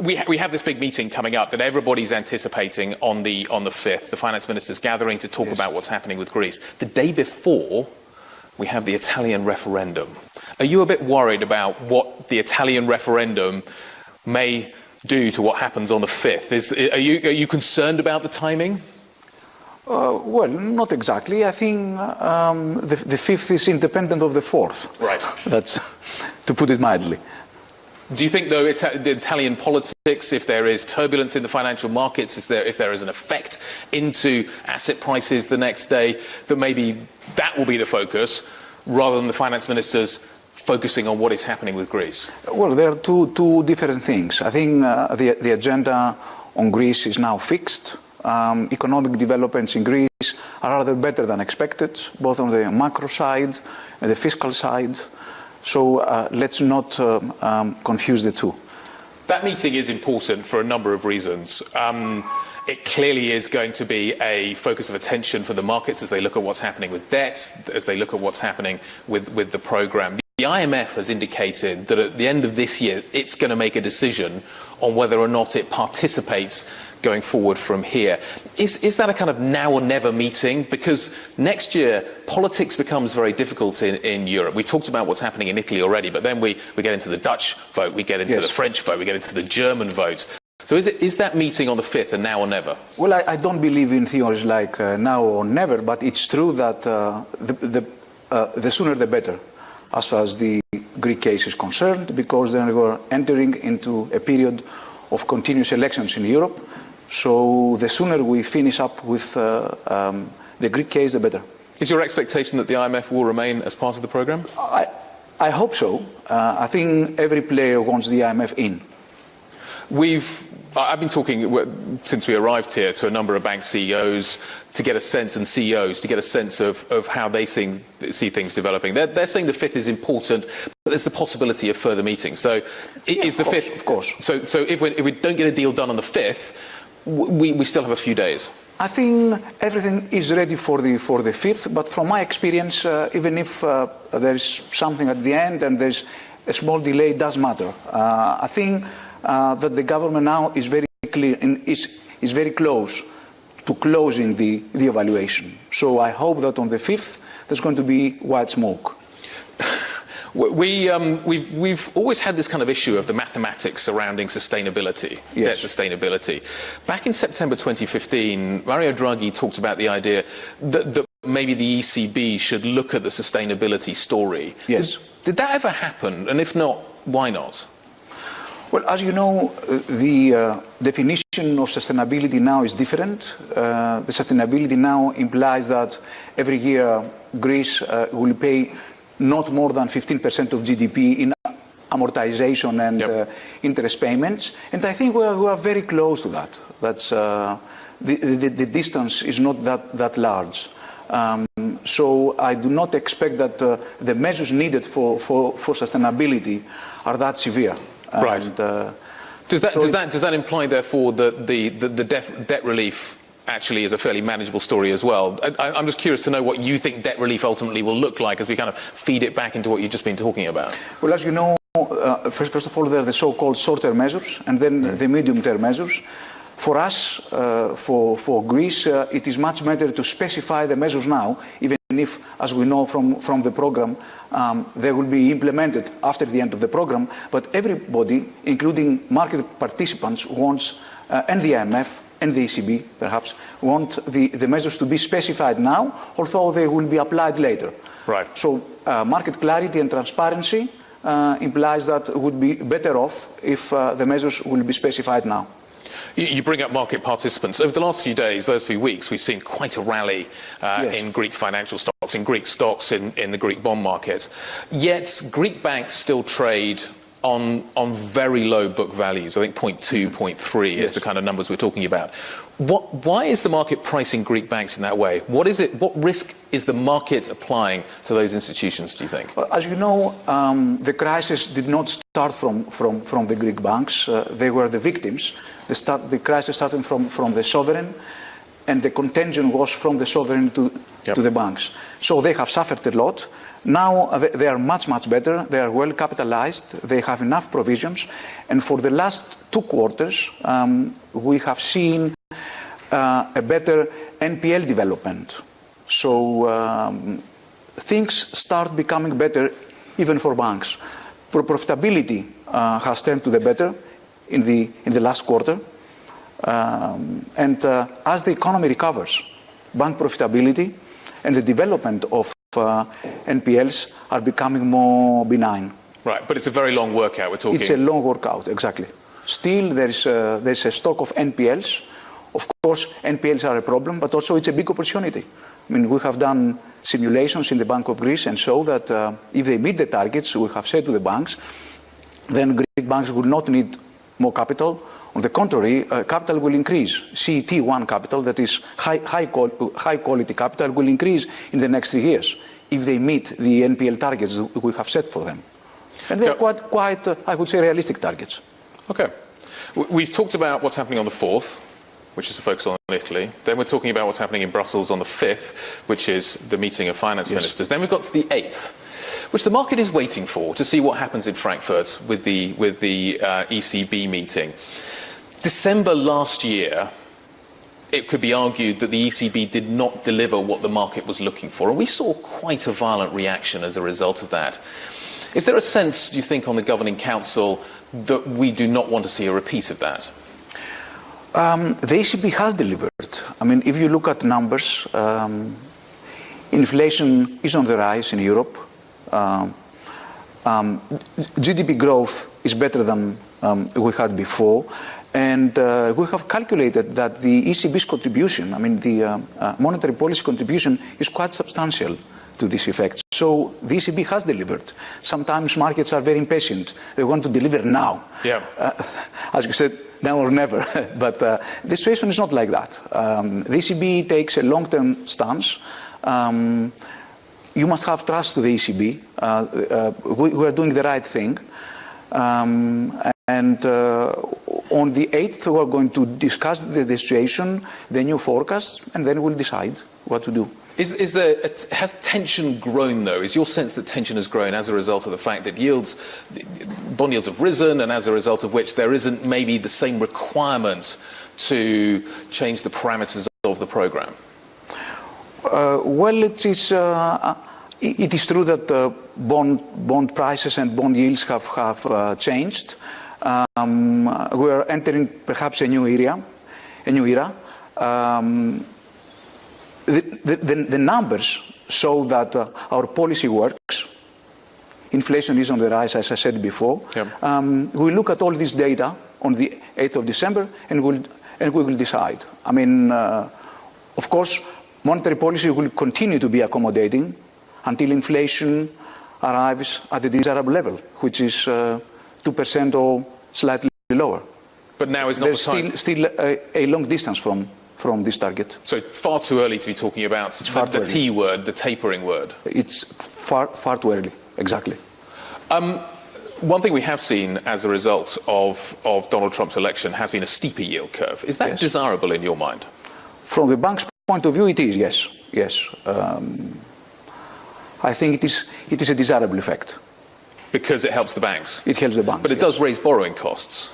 we, ha we have this big meeting coming up that everybody's anticipating on the, on the 5th. The finance ministers gathering to talk yes. about what's happening with Greece. The day before, we have the Italian referendum. Are you a bit worried about what the Italian referendum may do to what happens on the 5th? Is, are, you, are you concerned about the timing? Uh, well, not exactly. I think um, the, the, fifth is independent of the fourth. Right. That's to put it mildly. Do you think, though, Ita the Italian politics, if there is turbulence in the financial markets, is there, if there is an effect into asset prices the next day, that maybe that will be the focus rather than the finance ministers focusing on what is happening with Greece? Well, there are two, two different things. I think uh, the, the agenda on Greece is now fixed. Um, economic developments in Greece are rather better than expected, both on the macro side and the fiscal side. So uh, let's not uh, um, confuse the two. That meeting is important for a number of reasons. Um, it clearly is going to be a focus of attention for the markets as they look at what's happening with debts, as they look at what's happening with, with the program. The IMF has indicated that at the end of this year, it's going to make a decision on whether or not it participates going forward from here. Is, is that a kind of now or never meeting? Because next year, politics becomes very difficult in, in Europe. We talked about what's happening in Italy already, but then we, we get into the Dutch vote, we get into yes. the French vote, we get into the German vote. So is, it, is that meeting on the 5th a now or never? Well, I, I don't believe in theories like uh, now or never, but it's true that uh, the, the, uh, the sooner the better as far as the Greek case is concerned, because then we're entering into a period of continuous elections in Europe, so the sooner we finish up with uh, um, the Greek case, the better. Is your expectation that the IMF will remain as part of the programme? I, I hope so. Uh, I think every player wants the IMF in. We've I've been talking since we arrived here to a number of bank CEOs to get a sense, and CEOs to get a sense of, of how they see, see things developing. They're, they're, saying the fifth is important, but there's the possibility of further meetings. So, yeah, is the course, fifth? Of course. So, so if, we, if we don't get a deal done on the fifth, we, we still have a few days. I think everything is ready for the, for the fifth, but from my experience, uh, even if uh, there's something at the end and there's a small delay, it does matter. Uh, I think uh, that the government now is very clear and is, is very close to closing the, the evaluation. So I hope that on the 5th there's going to be white smoke. We, um, we've, we've always had this kind of issue of the mathematics surrounding sustainability, yes. debt sustainability. Back in September 2015, Mario Draghi talked about the idea that, that maybe the ECB should look at the sustainability story. Yes. Did, did that ever happen? And if not, why not? Well, as you know, the uh, definition of sustainability now is different. Uh, the sustainability now implies that every year Greece uh, will pay not more than 15% of GDP in amortization and yep. Uh, interest payments. And I think we are, we are, very close to that. That's, uh, the, the, the, distance is not that, that large. Um, so I do not expect that uh, the measures needed for, for, for sustainability are that severe. Right. And, uh, does, that, so does, that, does that imply, therefore, that the, the, the debt relief actually is a fairly manageable story as well. I, am just curious to know what you think debt relief ultimately will look like as we kind of feed it back into what you've just been talking about. Well, as you know, uh, first, first, of all, there are the so-called short-term measures and then mm. the medium-term measures. For us, uh, for, for Greece, uh, it is much better to specify the measures now, even if, as we know from, from the program, um, they will be implemented after the end of the program. But everybody, including market participants, wants, uh, and the IMF and the ECB, perhaps, want the, the measures to be specified now, although they will be applied later. Right. So uh, market clarity and transparency uh, implies that it would be better off if uh, the measures will be specified now. You bring up market participants. Over the last few days, those few weeks, we've seen quite a rally uh, yes. in Greek financial stocks, in Greek stocks, in, in the Greek bond market. Yet, Greek banks still trade on, on very low book values. I think 0.2, 0.3 yes. is the kind of numbers we're talking about. What, why is the market pricing Greek banks in that way? What is it? What risk is the market applying to those institutions? Do you think? Well, as you know, um, the crisis did not start from from from the Greek banks. Uh, they were the victims. The, start, the crisis started from from the sovereign, and the contagion was from the sovereign to yep. to the banks. So they have suffered a lot. Now they are much, much better. They are well capitalized. They have enough provisions. And for the last two quarters, um, we have seen uh, a better NPL development. So um, things start becoming better even for banks. Pro profitability uh, has turned to the better in the, in the last quarter. Um, and uh, as the economy recovers, bank profitability and the development of uh, NPLs are becoming more benign. Right, but it's a very long workout we're talking. It's a long workout, exactly. Still, there is a, there is a stock of NPLs. Of course, NPLs are a problem, but also it's a big opportunity. I mean, we have done simulations in the Bank of Greece and show that uh, if they meet the targets we have said to the banks, then Greek banks will not need more capital. On the contrary, uh, capital will increase. CET1 capital, that is high, high, high quality capital, will increase in the next three years if they meet the NPL targets we have set for them. And they're quite, quite uh, I would say, realistic targets. Okay. We've talked about what's happening on the 4th, which is a focus on Italy. Then we're talking about what's happening in Brussels on the 5th, which is the meeting of finance yes. ministers. Then we've got to the 8th, which the market is waiting for to see what happens in Frankfurt with the, with the uh, ECB meeting. December last year, it could be argued that the ECB did not deliver what the market was looking for, and we saw quite a violent reaction as a result of that. Is there a sense, do you think, on the Governing Council that we do not want to see a repeat of that? Um, the ECB has delivered. I mean, if you look at numbers, um, inflation is on the rise in Europe. Um, um GDP growth is better than um, we had before. And uh, we have calculated that the ECB's contribution, I mean, the uh, uh, monetary policy contribution, is quite substantial to this effect. So the ECB has delivered. Sometimes markets are very impatient. They want to deliver now. Yeah. Uh, as you said, now or never. but uh, the situation is not like that. Um, the ECB takes a long-term stance. Um, you must have trust to the ECB. Uh, uh, we, we, are doing the right thing. Um, and uh, on the 8th, we are going to discuss the, the situation, the new forecast, and then we'll decide what to do. Is, is there, has tension grown, though? Is your sense that tension has grown as a result of the fact that yields, bond yields have risen, and as a result of which there isn't maybe the same requirement to change the parameters of the programme? Uh, well, it is, uh, it is true that uh, bond, bond prices and bond yields have, have uh, changed. Um, we are entering perhaps a new era, a new era. Um, the, the, the, numbers show that uh, our policy works. Inflation is on the rise, as I said before. Yep. Um, we look at all this data on the 8th of December and, we'll, and we will decide. I mean, uh, of course, monetary policy will continue to be accommodating until inflation arrives at the desirable level, which is uh, 2% or slightly lower. But now is not There's the time. still, still a, a long distance from from this target. So far too early to be talking about the, the T word, the tapering word. It's far, far too early, exactly. Um, one thing we have seen as a result of, of Donald Trump's election has been a steeper yield curve. Is that yes. desirable in your mind? From the bank's point of view, it is, yes. Yes. Um, I think it is, it is a desirable effect. Because it helps the banks? It helps the banks. But it yes. does raise borrowing costs.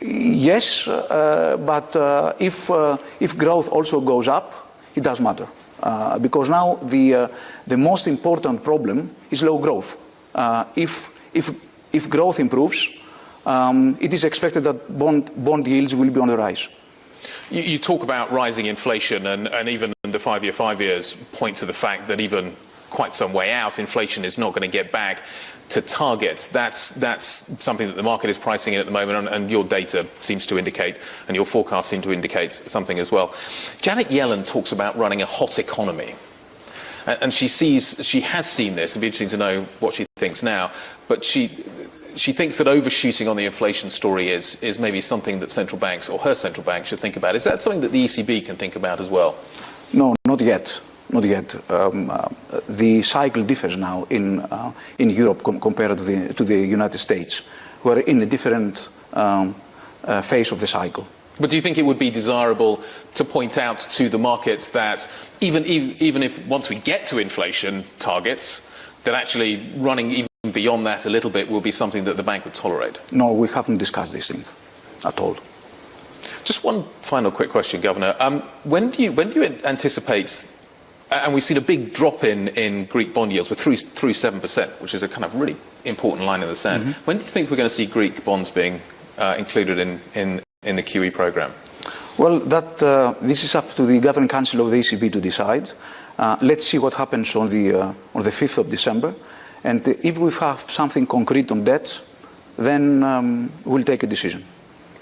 Yes, uh, but uh, if, uh, if growth also goes up, it does matter. Uh, because now the, uh, the most important problem is low growth. Uh, if, if, if growth improves, um, it is expected that bond, bond yields will be on the rise. You, you talk about rising inflation, and, and even the five-year five years point to the fact that even quite some way out, inflation is not going to get back to target. That's, that's something that the market is pricing in at the moment, and, and, your data seems to indicate, and your forecasts seem to indicate something as well. Janet Yellen talks about running a hot economy. And, and she sees, she has seen this, it'd be interesting to know what she thinks now, but she, she thinks that overshooting on the inflation story is, is maybe something that central banks, or her central bank, should think about. Is that something that the ECB can think about as well? No, not yet. Not yet. Um, uh, the cycle differs now in, uh, in Europe com compared to the, to the United States. We're in a different um, uh, phase of the cycle. But do you think it would be desirable to point out to the markets that even, even if once we get to inflation targets, that actually running even beyond that a little bit will be something that the bank would tolerate? No, we haven't discussed this thing at all. Just one final quick question, Governor. Um, when, do you, when do you anticipate, and we've seen a big drop in, in Greek bond yields, we're through, through 7%, which is a kind of really important line in the sand. Mm-hmm. When do you think we're going to see Greek bonds being uh, included in, in, in the QE program? Well, that, uh, this is up to the Governing Council of the ECB to decide. Uh, let's see what happens on the, on the 5th of December. And if we have something concrete on that, then um, we'll take a decision.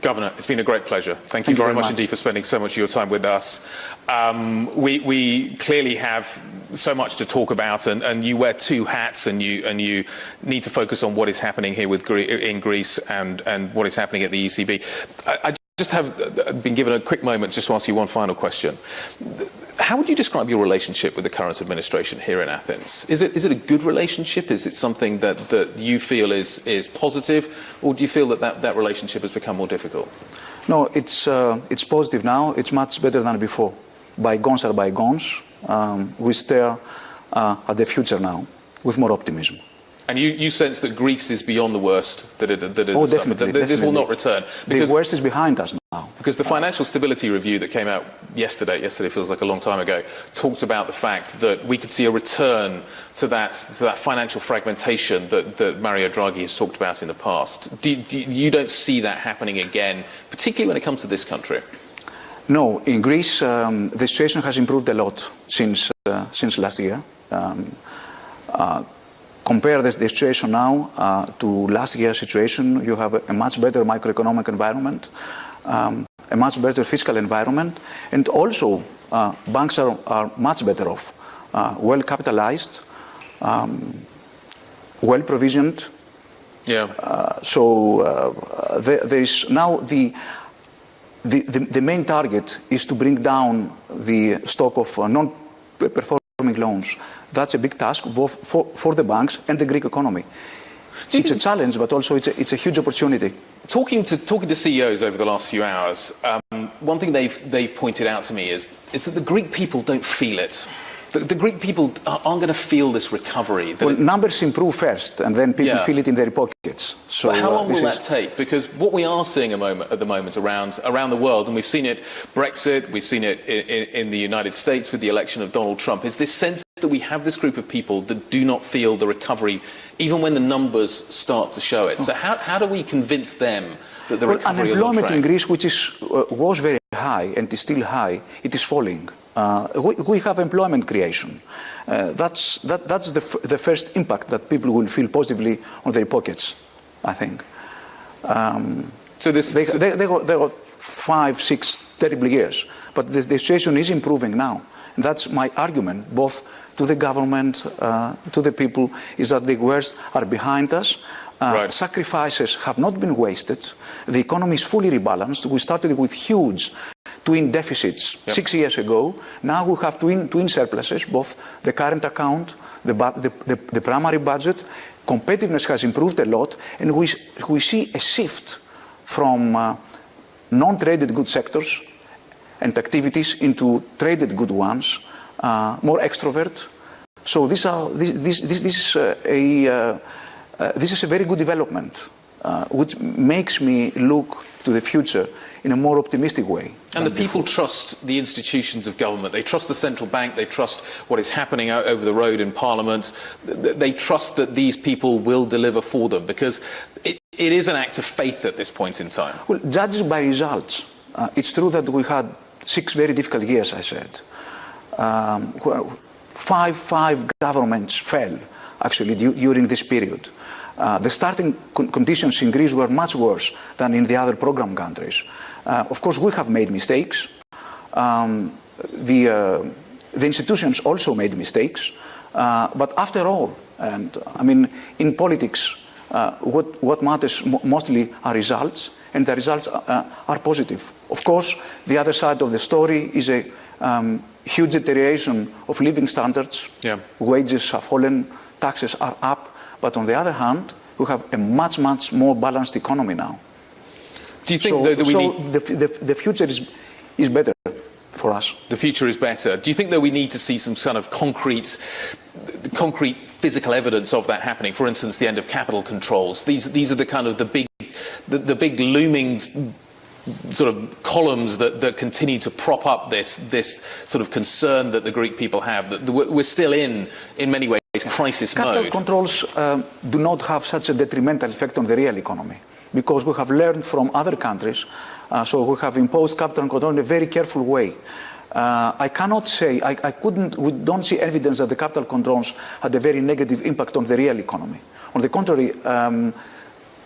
Governor, it's been a great pleasure. Thank, Thank you, very, very much, much, indeed for spending so much of your time with us. Um, we, we, clearly have so much to talk about, and, and, you wear two hats, and you, and you need to focus on what is happening here with, in Greece and, and what is happening at the ECB. I, I just have uh, been given a quick moment just to ask you one final question. How would you describe your relationship with the current administration here in Athens? Is it, is it a good relationship? Is it something that, that you feel is, is positive? Or do you feel that, that that relationship has become more difficult? No, it's, uh, it's positive now. It's much better than before. Bygones are bygones. Um, we stare uh, at the future now with more optimism. And you, you, sense that Greece is beyond the worst that it, that it oh, has definitely, suffered, that definitely. this will not return. Because, the worst is behind us now. Because the financial stability review that came out yesterday, yesterday feels like a long time ago, talks about the fact that we could see a return to that, to that financial fragmentation that, that Mario Draghi has talked about in the past. Do, do, you don't see that happening again, particularly when it comes to this country? No, in Greece, um, the situation has improved a lot since, uh, since last year. Um, uh, compare the, the situation now uh, to last year's situation, you have a, a much better macroeconomic environment, um, a much better fiscal environment, and also uh, banks are, are, much better off, uh, well capitalized, um, well provisioned. Yeah. Uh, so uh, there, there is now the, the, the, the, main target is to bring down the stock of uh, non-performing loans that's a big task both for, for the banks and the Greek economy. It's a challenge, but also it's a, it's a huge opportunity. Talking to, talking to CEOs over the last few hours, um, one thing they've, they've pointed out to me is, is that the Greek people don't feel it. The, the, Greek people aren't going to feel this recovery. Well, it, numbers improve first, and then people yeah. feel it in their pockets. So but how long uh, will that take? Because what we are seeing moment, at the moment around, around the world, and we've seen it Brexit, we've seen it in, in, in the United States with the election of Donald Trump, is this sense that we have this group of people that do not feel the recovery, even when the numbers start to show it. So how, how do we convince them that the well, recovery is on track? Unemployment in Greece, which is, uh, was very high and is still high, it is falling. Uh, we, we, have employment creation. Uh, that's, that, that's the, the first impact that people will feel positively on their pockets, I think. Um, so this, they, they, they, got, they got five, six terrible years, but the, the situation is improving now. And that's my argument, both to the government, uh, to the people, is that the worst are behind us. Uh, right. Sacrifices have not been wasted. The economy is fully rebalanced. We started with huge twin deficits yep. six years ago. Now we have twin, twin surpluses, both the current account, the, the, the, the primary budget. Competitiveness has improved a lot, and we, we see a shift from uh, non-traded good sectors and activities into traded good ones, uh, more extrovert. So this, are, this, this, this, this is uh, a, uh, this is a very good development, uh, which makes me look to the future in a more optimistic way. And the people trust the institutions of government. They trust the central bank. They trust what is happening out over the road in Parliament. They trust that these people will deliver for them because it, it is an act of faith at this point in time. Well, judged by results, uh, it's true that we had six very difficult years, I said. Um, five, five governments fell, actually, during this period. Uh, the starting con conditions in Greece were much worse than in the other program countries. Uh, of course, we have made mistakes. Um, the, uh, the institutions also made mistakes. Uh, but after all, and I mean, in politics, uh, what, what matters mo mostly are results, and the results uh, are positive. Of course, the other side of the story is a um, huge deterioration of living standards. Yeah. Wages have fallen, taxes are up. But on the other hand, we have a much, much more balanced economy now. Do you think so, that we so need... the, the, the future is, is better for us. The future is better. Do you think that we need to see some kind of concrete, concrete physical evidence of that happening. For instance, the end of capital controls. These, these are the kind of the big, the, the big looming sort of columns that, that continue to prop up this, this sort of concern that the Greek people have. That we're still in, in many ways, crisis Capital mode. controls um, do not have such a detrimental effect on the real economy because we have learned from other countries. Uh, so we have imposed capital control in a very careful way. Uh, I cannot say, I, I, couldn't, we don't see evidence that the capital controls had a very negative impact on the real economy. On the contrary, um,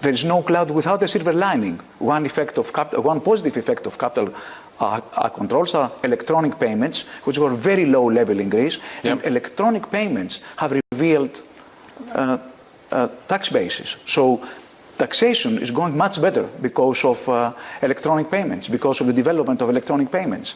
there is no cloud without a silver lining. One, effect of capital, one positive effect of capital uh, controls are electronic payments, which were very low level in Greece, Yep. and electronic payments have revealed uh, uh, tax bases. So taxation is going much better because of uh, electronic payments, because of the development of electronic payments.